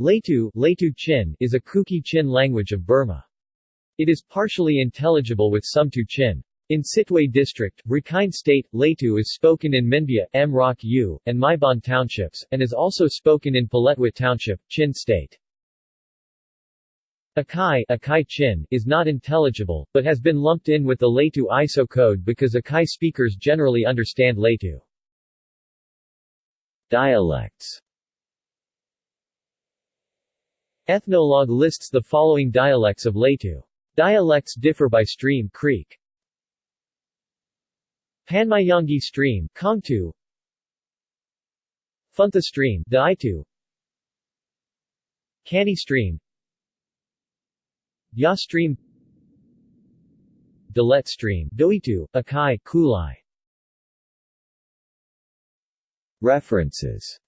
Laitu, Laitu Chin is a Kuki Chin language of Burma. It is partially intelligible with Sumtu Chin. In Sittwe District, Rakhine State, Laitu is spoken in Minbya, Mrauk U, and Myebon townships, and is also spoken in Paletwa Township, Chin State. Akai, Akai Chin is not intelligible, but has been lumped in with the Laitu ISO code because Akai speakers generally understand Laitu. Dialects Ethnologue lists the following dialects of Laitu. Dialects differ by stream creek. Panmayangi stream Kongtu. Funtha stream Daitu Kani stream. Ya stream. Dalet stream Doitu, Akai, Kulai. References